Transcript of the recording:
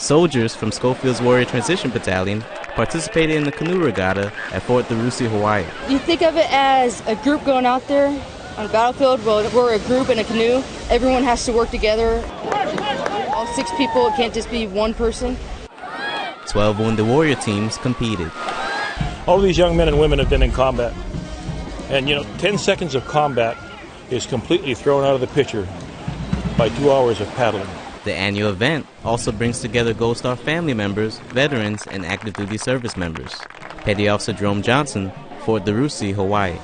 Soldiers from Schofield's Warrior Transition Battalion participated in the canoe regatta at Fort DeRussy, Hawaii. You think of it as a group going out there on a battlefield. Well, we're a group in a canoe. Everyone has to work together. All six people. It can't just be one person. 12 Wounded Warrior teams competed. All these young men and women have been in combat. And you know, 10 seconds of combat is completely thrown out of the picture by two hours of paddling. The annual event also brings together Gold Star family members, veterans, and active duty service members. Petty Officer Jerome Johnson, Fort DeRussy, Hawaii.